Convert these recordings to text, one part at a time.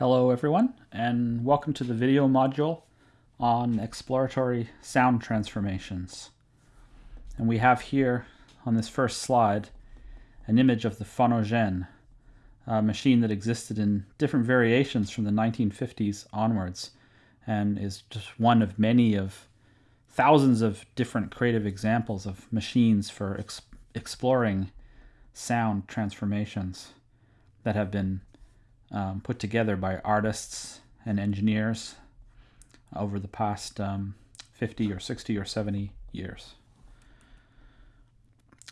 Hello everyone and welcome to the video module on exploratory sound transformations. And we have here on this first slide an image of the Phonogene, a machine that existed in different variations from the 1950s onwards and is just one of many of thousands of different creative examples of machines for ex exploring sound transformations that have been um, put together by artists and engineers over the past um, 50 or 60 or 70 years.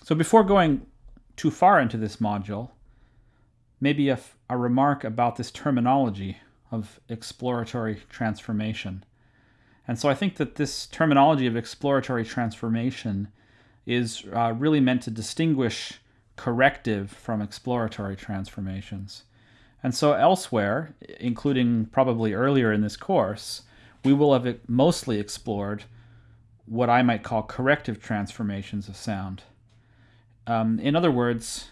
So before going too far into this module, maybe a, a remark about this terminology of exploratory transformation. And so I think that this terminology of exploratory transformation is uh, really meant to distinguish corrective from exploratory transformations. And so elsewhere, including probably earlier in this course, we will have mostly explored what I might call corrective transformations of sound. Um, in other words,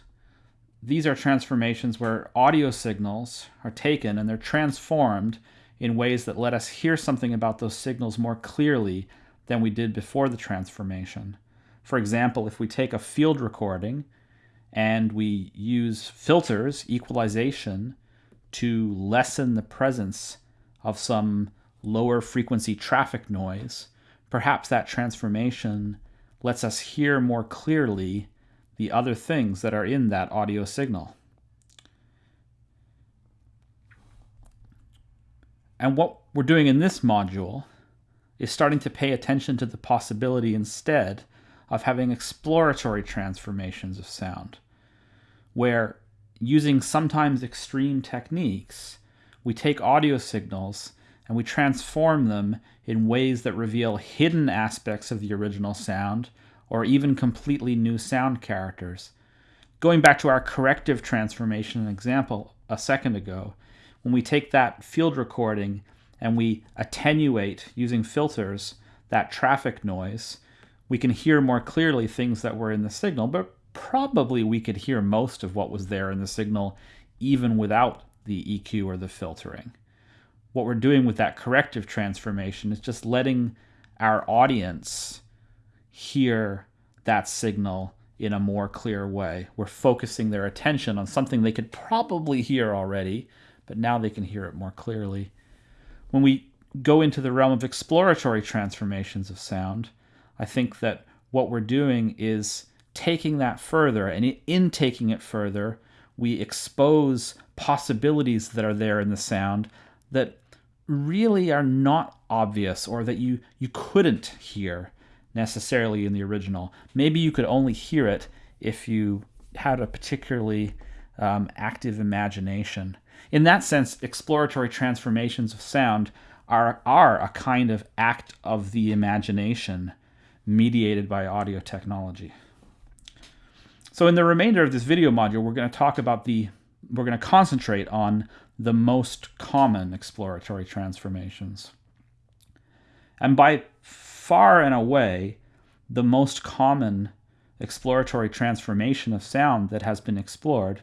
these are transformations where audio signals are taken and they're transformed in ways that let us hear something about those signals more clearly than we did before the transformation. For example, if we take a field recording and we use filters, equalization, to lessen the presence of some lower frequency traffic noise, perhaps that transformation lets us hear more clearly the other things that are in that audio signal. And what we're doing in this module is starting to pay attention to the possibility instead of having exploratory transformations of sound, where using sometimes extreme techniques, we take audio signals and we transform them in ways that reveal hidden aspects of the original sound or even completely new sound characters. Going back to our corrective transformation example a second ago, when we take that field recording and we attenuate using filters that traffic noise, we can hear more clearly things that were in the signal, but probably we could hear most of what was there in the signal even without the EQ or the filtering. What we're doing with that corrective transformation is just letting our audience hear that signal in a more clear way. We're focusing their attention on something they could probably hear already, but now they can hear it more clearly. When we go into the realm of exploratory transformations of sound, I think that what we're doing is taking that further, and in taking it further, we expose possibilities that are there in the sound that really are not obvious or that you, you couldn't hear necessarily in the original. Maybe you could only hear it if you had a particularly um, active imagination. In that sense, exploratory transformations of sound are, are a kind of act of the imagination mediated by audio technology. So in the remainder of this video module, we're going to talk about the, we're going to concentrate on the most common exploratory transformations. And by far and away, the most common exploratory transformation of sound that has been explored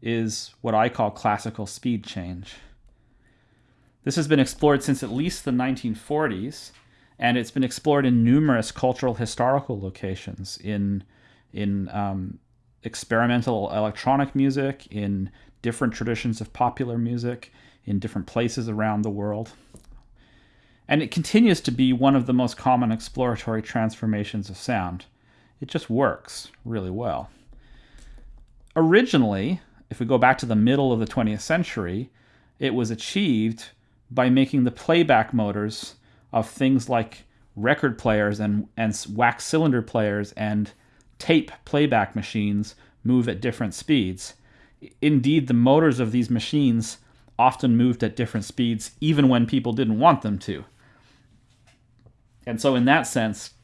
is what I call classical speed change. This has been explored since at least the 1940s, and it's been explored in numerous cultural historical locations in in um, experimental electronic music, in different traditions of popular music, in different places around the world. And it continues to be one of the most common exploratory transformations of sound. It just works really well. Originally, if we go back to the middle of the 20th century, it was achieved by making the playback motors of things like record players and, and wax cylinder players and tape playback machines move at different speeds. Indeed, the motors of these machines often moved at different speeds even when people didn't want them to. And so in that sense,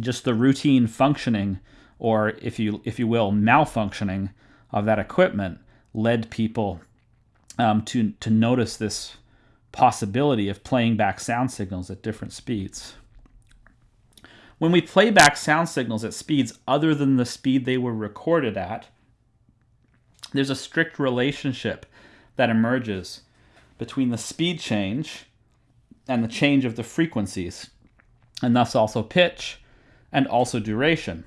just the routine functioning or if you if you will malfunctioning of that equipment led people um, to to notice this possibility of playing back sound signals at different speeds. When we play back sound signals at speeds other than the speed they were recorded at, there's a strict relationship that emerges between the speed change and the change of the frequencies, and thus also pitch and also duration.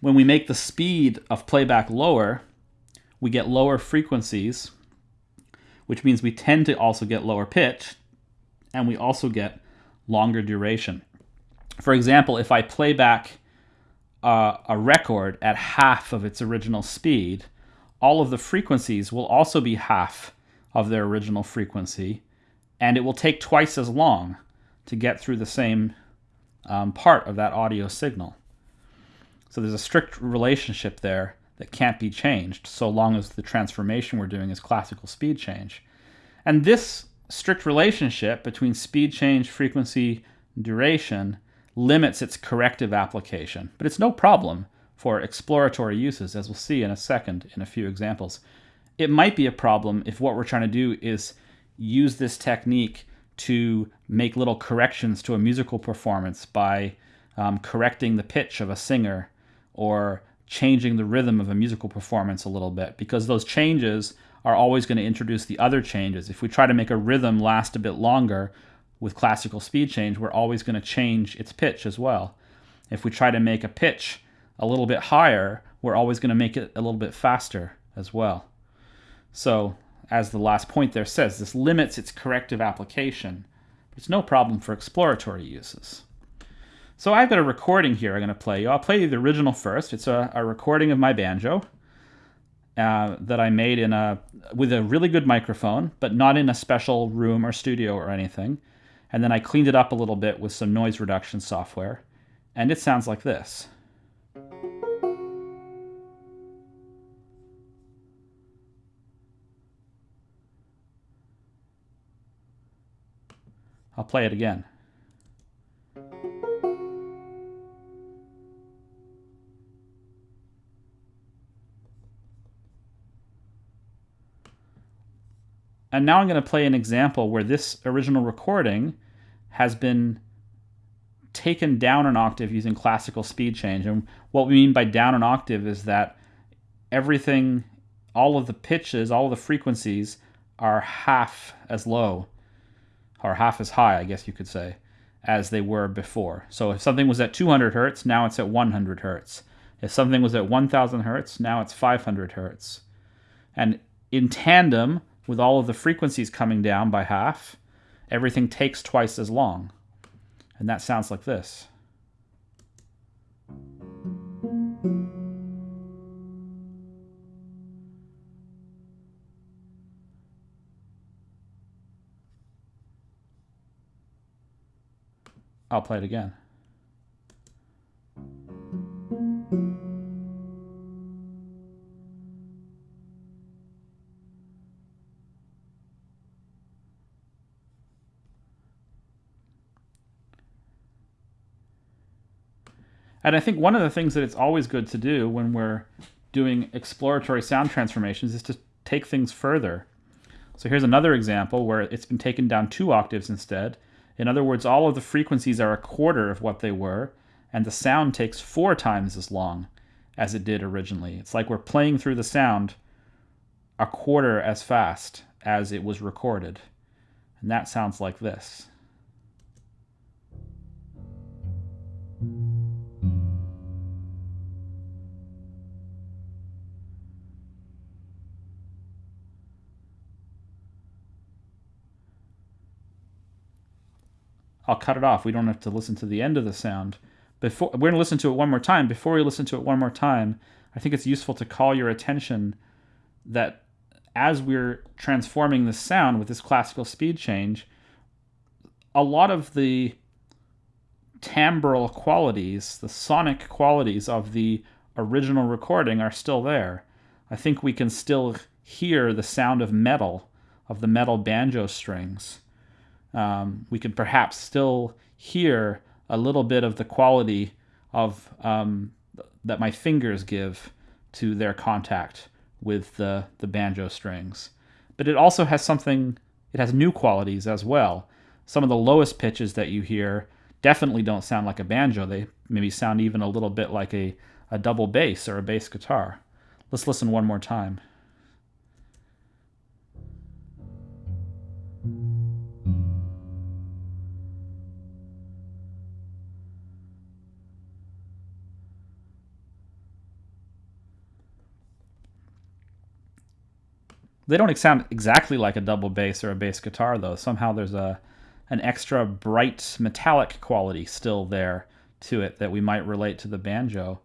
When we make the speed of playback lower, we get lower frequencies, which means we tend to also get lower pitch, and we also get longer duration. For example, if I play back uh, a record at half of its original speed, all of the frequencies will also be half of their original frequency, and it will take twice as long to get through the same um, part of that audio signal. So there's a strict relationship there that can't be changed so long as the transformation we're doing is classical speed change. And this strict relationship between speed change, frequency, duration limits its corrective application, but it's no problem for exploratory uses, as we'll see in a second in a few examples. It might be a problem if what we're trying to do is use this technique to make little corrections to a musical performance by um, correcting the pitch of a singer or changing the rhythm of a musical performance a little bit because those changes are always going to introduce the other changes. If we try to make a rhythm last a bit longer with classical speed change, we're always going to change its pitch as well. If we try to make a pitch a little bit higher, we're always going to make it a little bit faster as well. So, as the last point there says, this limits its corrective application. It's no problem for exploratory uses. So I've got a recording here I'm going to play you. I'll play you the original first. It's a, a recording of my banjo uh, that I made in a with a really good microphone, but not in a special room or studio or anything. And then I cleaned it up a little bit with some noise reduction software, and it sounds like this. I'll play it again. And now I'm going to play an example where this original recording has been taken down an octave using classical speed change. And what we mean by down an octave is that everything, all of the pitches, all of the frequencies are half as low, or half as high, I guess you could say, as they were before. So if something was at 200 hertz, now it's at 100 hertz. If something was at 1000 hertz, now it's 500 hertz. And in tandem, with all of the frequencies coming down by half, everything takes twice as long. And that sounds like this. I'll play it again. And I think one of the things that it's always good to do when we're doing exploratory sound transformations is to take things further. So here's another example where it's been taken down two octaves instead. In other words, all of the frequencies are a quarter of what they were, and the sound takes four times as long as it did originally. It's like we're playing through the sound a quarter as fast as it was recorded. And that sounds like this. I'll cut it off. We don't have to listen to the end of the sound. Before we're going to listen to it one more time. Before we listen to it one more time, I think it's useful to call your attention that as we're transforming the sound with this classical speed change, a lot of the timbral qualities, the sonic qualities of the original recording are still there. I think we can still hear the sound of metal, of the metal banjo strings um, we can perhaps still hear a little bit of the quality of um, that my fingers give to their contact with the, the banjo strings. But it also has something, it has new qualities as well. Some of the lowest pitches that you hear definitely don't sound like a banjo. They maybe sound even a little bit like a, a double bass or a bass guitar. Let's listen one more time. They don't sound exactly like a double bass or a bass guitar, though. Somehow there's a an extra bright metallic quality still there to it that we might relate to the banjo.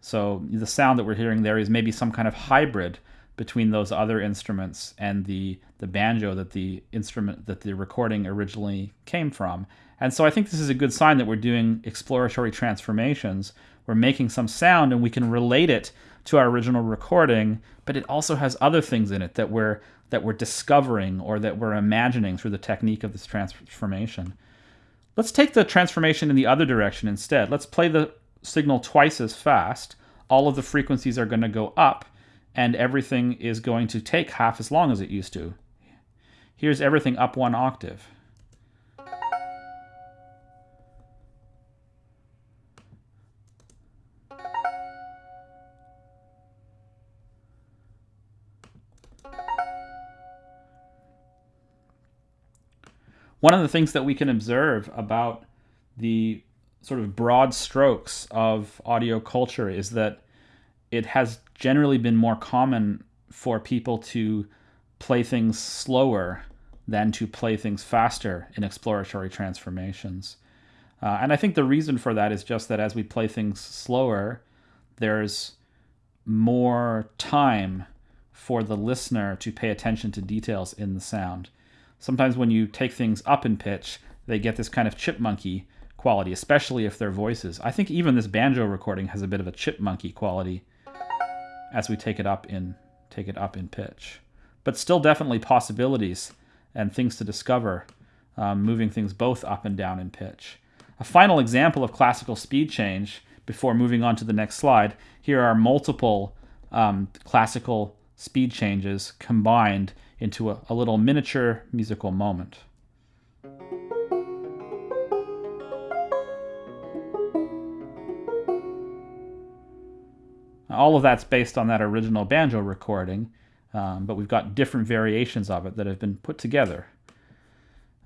So the sound that we're hearing there is maybe some kind of hybrid between those other instruments and the the banjo that the instrument that the recording originally came from. And so I think this is a good sign that we're doing exploratory transformations. We're making some sound and we can relate it to our original recording, but it also has other things in it that we're that we're discovering or that we're imagining through the technique of this transformation. Let's take the transformation in the other direction instead. Let's play the signal twice as fast. All of the frequencies are going to go up and everything is going to take half as long as it used to. Here's everything up one octave. One of the things that we can observe about the sort of broad strokes of audio culture is that it has generally been more common for people to play things slower than to play things faster in exploratory transformations. Uh, and I think the reason for that is just that as we play things slower, there's more time for the listener to pay attention to details in the sound sometimes when you take things up in pitch, they get this kind of chipmunky quality, especially if they're voices. I think even this banjo recording has a bit of a chipmunky quality as we take it up in take it up in pitch. But still definitely possibilities and things to discover, um, moving things both up and down in pitch. A final example of classical speed change before moving on to the next slide. Here are multiple um, classical speed changes combined into a, a little miniature musical moment. All of that's based on that original banjo recording, um, but we've got different variations of it that have been put together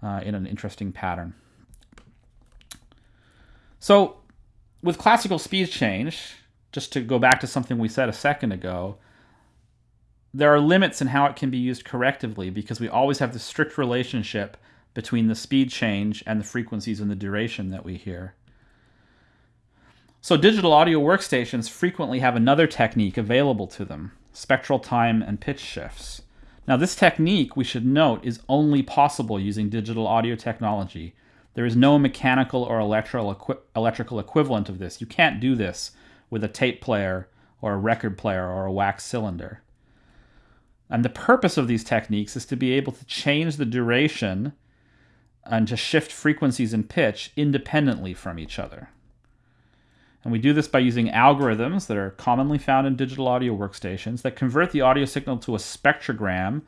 uh, in an interesting pattern. So, with classical speed change, just to go back to something we said a second ago, there are limits in how it can be used correctively because we always have the strict relationship between the speed change and the frequencies and the duration that we hear. So digital audio workstations frequently have another technique available to them, spectral time and pitch shifts. Now this technique, we should note, is only possible using digital audio technology. There is no mechanical or electrical, equivalent of this. You can't do this with a tape player or a record player or a wax cylinder. And the purpose of these techniques is to be able to change the duration and to shift frequencies and pitch independently from each other. And we do this by using algorithms that are commonly found in digital audio workstations that convert the audio signal to a spectrogram,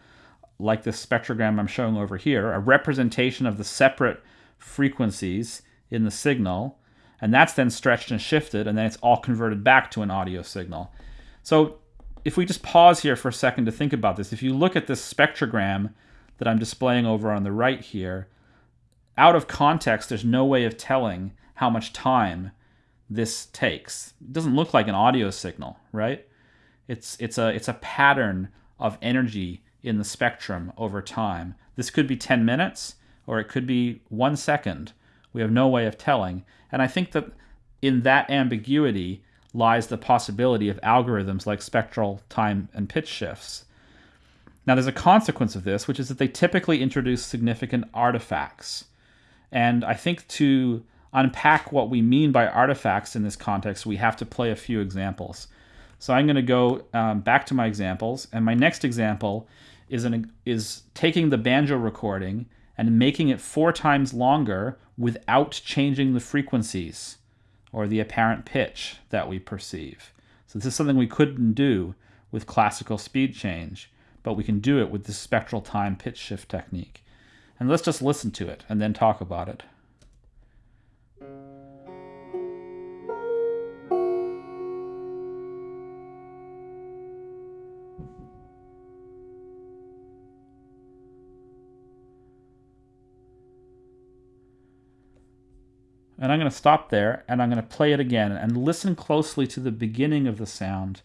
like this spectrogram I'm showing over here, a representation of the separate frequencies in the signal. And that's then stretched and shifted, and then it's all converted back to an audio signal. So if we just pause here for a second to think about this, if you look at this spectrogram that I'm displaying over on the right here, out of context, there's no way of telling how much time this takes. It doesn't look like an audio signal, right? It's it's a it's a pattern of energy in the spectrum over time. This could be 10 minutes or it could be 1 second. We have no way of telling. And I think that in that ambiguity, lies the possibility of algorithms like spectral time and pitch shifts. Now, there's a consequence of this, which is that they typically introduce significant artifacts. And I think to unpack what we mean by artifacts in this context, we have to play a few examples. So I'm going to go um, back to my examples, and my next example is, an, is taking the banjo recording and making it four times longer without changing the frequencies or the apparent pitch that we perceive. So this is something we couldn't do with classical speed change, but we can do it with the spectral time pitch shift technique. And let's just listen to it and then talk about it. And I'm going to stop there and I'm going to play it again and listen closely to the beginning of the sound.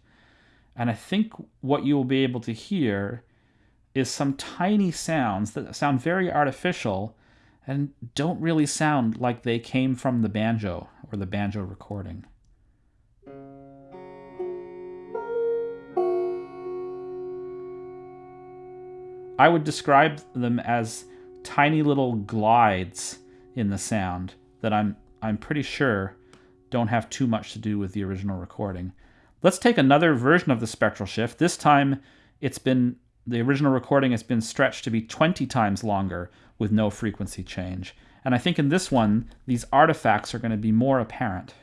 And I think what you will be able to hear is some tiny sounds that sound very artificial and don't really sound like they came from the banjo or the banjo recording. I would describe them as tiny little glides in the sound that I'm I'm pretty sure don't have too much to do with the original recording. Let's take another version of the spectral shift. This time it's been the original recording has been stretched to be 20 times longer with no frequency change. And I think in this one, these artifacts are going to be more apparent.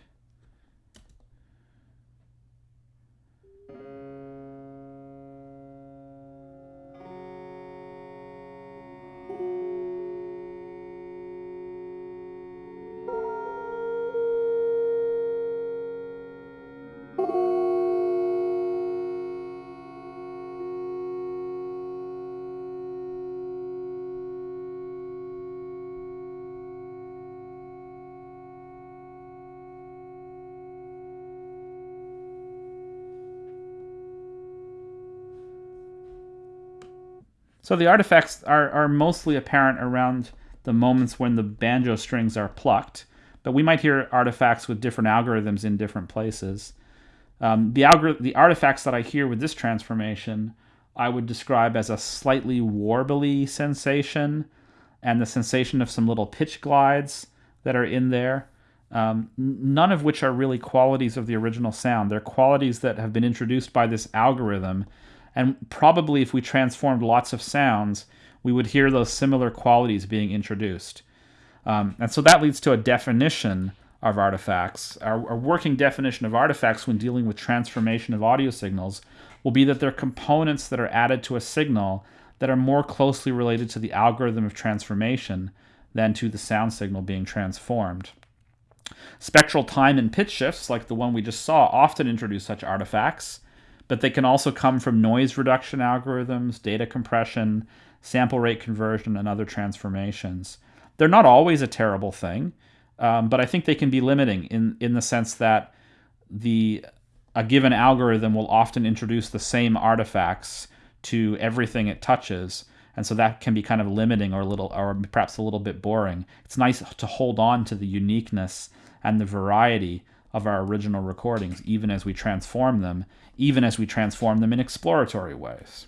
So the artifacts are, are mostly apparent around the moments when the banjo strings are plucked, but we might hear artifacts with different algorithms in different places. Um, the, the artifacts that I hear with this transformation, I would describe as a slightly warbly sensation and the sensation of some little pitch glides that are in there. Um, none of which are really qualities of the original sound. They're qualities that have been introduced by this algorithm and probably if we transformed lots of sounds, we would hear those similar qualities being introduced. Um, and so that leads to a definition of artifacts. Our, our, working definition of artifacts when dealing with transformation of audio signals will be that they're components that are added to a signal that are more closely related to the algorithm of transformation than to the sound signal being transformed. Spectral time and pitch shifts, like the one we just saw, often introduce such artifacts but they can also come from noise reduction algorithms, data compression, sample rate conversion, and other transformations. They're not always a terrible thing, um, but I think they can be limiting in, in the sense that the a given algorithm will often introduce the same artifacts to everything it touches and so that can be kind of limiting or a little or perhaps a little bit boring it's nice to hold on to the uniqueness and the variety of our original recordings, even as we transform them, even as we transform them in exploratory ways.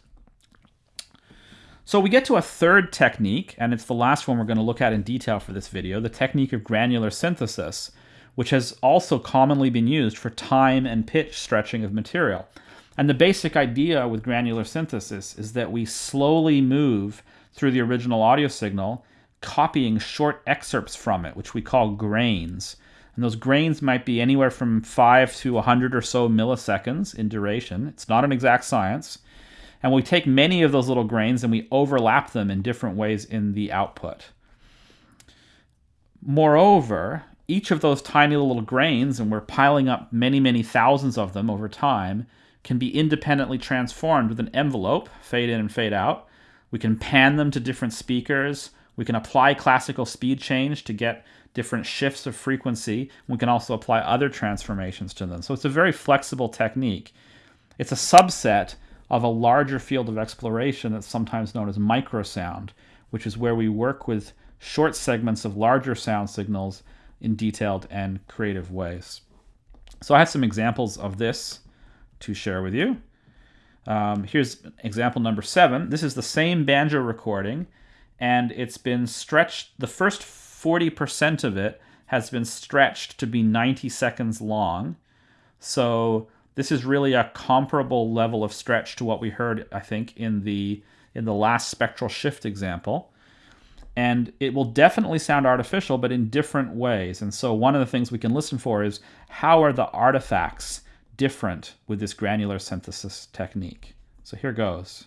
So we get to a third technique, and it's the last one we're going to look at in detail for this video, the technique of granular synthesis, which has also commonly been used for time and pitch stretching of material. And the basic idea with granular synthesis is that we slowly move through the original audio signal, copying short excerpts from it, which we call grains. And those grains might be anywhere from 5 to 100 or so milliseconds in duration. It's not an exact science. And we take many of those little grains and we overlap them in different ways in the output. Moreover, each of those tiny little grains, and we're piling up many, many thousands of them over time, can be independently transformed with an envelope, fade in and fade out. We can pan them to different speakers. We can apply classical speed change to get different shifts of frequency. We can also apply other transformations to them. So it's a very flexible technique. It's a subset of a larger field of exploration that's sometimes known as microsound, which is where we work with short segments of larger sound signals in detailed and creative ways. So I have some examples of this to share with you. Um, here's example number seven. This is the same banjo recording, and it's been stretched. The first 40% of it has been stretched to be 90 seconds long. So this is really a comparable level of stretch to what we heard, I think, in the in the last spectral shift example. And it will definitely sound artificial, but in different ways. And so one of the things we can listen for is how are the artifacts different with this granular synthesis technique? So here goes.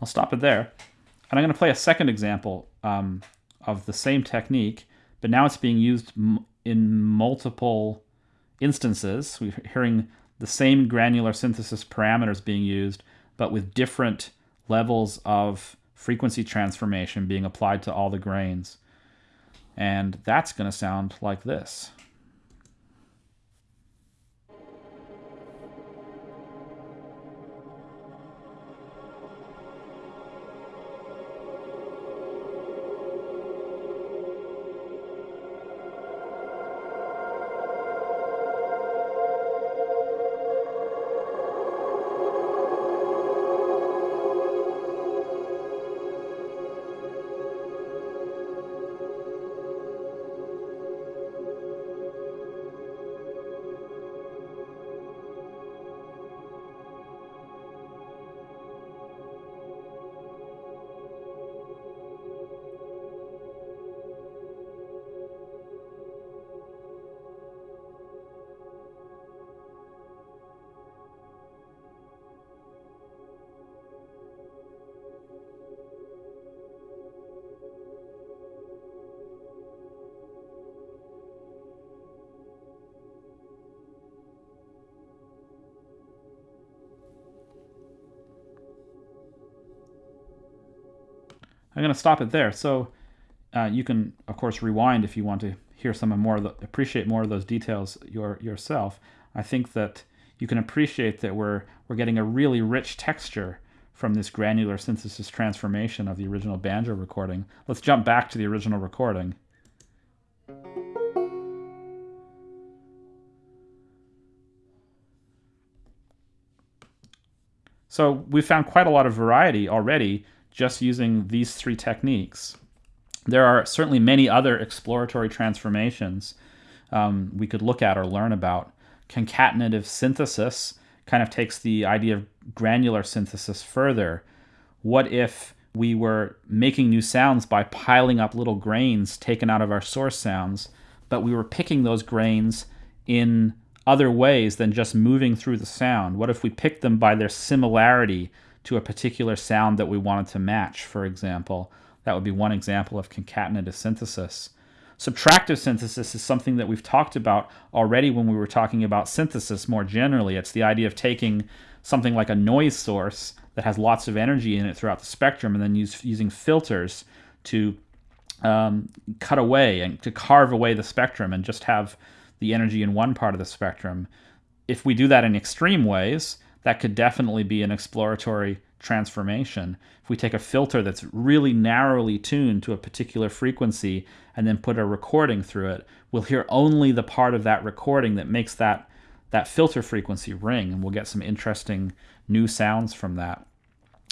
I'll stop it there. And I'm going to play a second example um, of the same technique, but now it's being used in multiple instances. We're hearing the same granular synthesis parameters being used, but with different levels of frequency transformation being applied to all the grains. And that's going to sound like this. I'm going to stop it there. So uh, you can, of course, rewind if you want to hear some more, the, appreciate more of those details your, yourself. I think that you can appreciate that we're we're getting a really rich texture from this granular synthesis transformation of the original banjo recording. Let's jump back to the original recording. So we found quite a lot of variety already just using these three techniques. There are certainly many other exploratory transformations um, we could look at or learn about. Concatenative synthesis kind of takes the idea of granular synthesis further. What if we were making new sounds by piling up little grains taken out of our source sounds, but we were picking those grains in other ways than just moving through the sound? What if we picked them by their similarity to a particular sound that we wanted to match, for example. That would be one example of concatenative synthesis. Subtractive synthesis is something that we've talked about already when we were talking about synthesis more generally. It's the idea of taking something like a noise source that has lots of energy in it throughout the spectrum and then use, using filters to um, cut away and to carve away the spectrum and just have the energy in one part of the spectrum. If we do that in extreme ways, that could definitely be an exploratory transformation. If we take a filter that's really narrowly tuned to a particular frequency and then put a recording through it, we'll hear only the part of that recording that makes that, that filter frequency ring, and we'll get some interesting new sounds from that.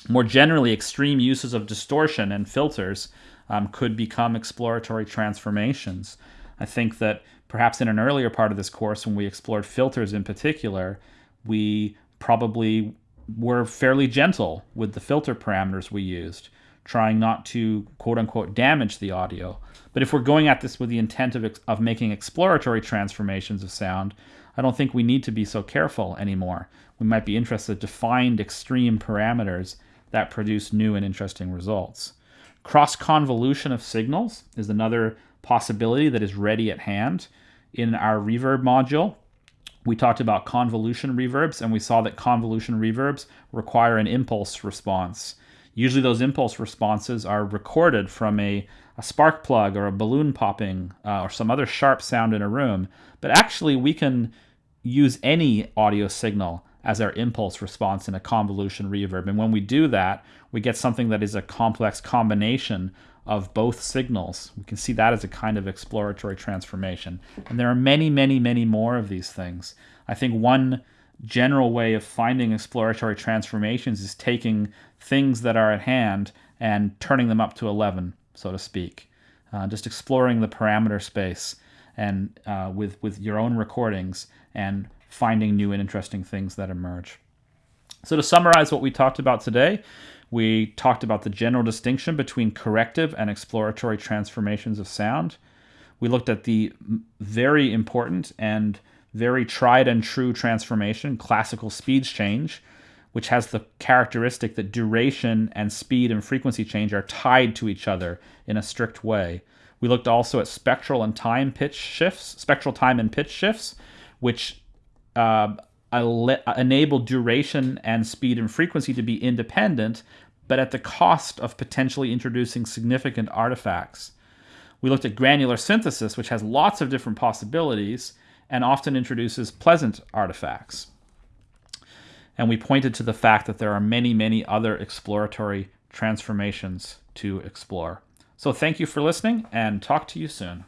More generally, extreme uses of distortion and filters um, could become exploratory transformations. I think that perhaps in an earlier part of this course, when we explored filters in particular, we probably were fairly gentle with the filter parameters we used, trying not to quote unquote damage the audio. But if we're going at this with the intent of, of making exploratory transformations of sound, I don't think we need to be so careful anymore. We might be interested to find extreme parameters that produce new and interesting results. Cross convolution of signals is another possibility that is ready at hand. In our reverb module, we talked about convolution reverbs, and we saw that convolution reverbs require an impulse response. Usually, those impulse responses are recorded from a, a spark plug or a balloon popping uh, or some other sharp sound in a room. But actually, we can use any audio signal as our impulse response in a convolution reverb. And when we do that, we get something that is a complex combination of both signals. We can see that as a kind of exploratory transformation. And there are many, many, many more of these things. I think one general way of finding exploratory transformations is taking things that are at hand and turning them up to 11, so to speak. Uh, just exploring the parameter space and uh, with, with your own recordings and finding new and interesting things that emerge. So to summarize what we talked about today, we talked about the general distinction between corrective and exploratory transformations of sound. We looked at the very important and very tried and true transformation, classical speed change, which has the characteristic that duration and speed and frequency change are tied to each other in a strict way. We looked also at spectral and time pitch shifts, spectral time and pitch shifts, which uh, enable duration and speed and frequency to be independent, but at the cost of potentially introducing significant artifacts. We looked at granular synthesis, which has lots of different possibilities and often introduces pleasant artifacts. And we pointed to the fact that there are many, many other exploratory transformations to explore. So thank you for listening and talk to you soon.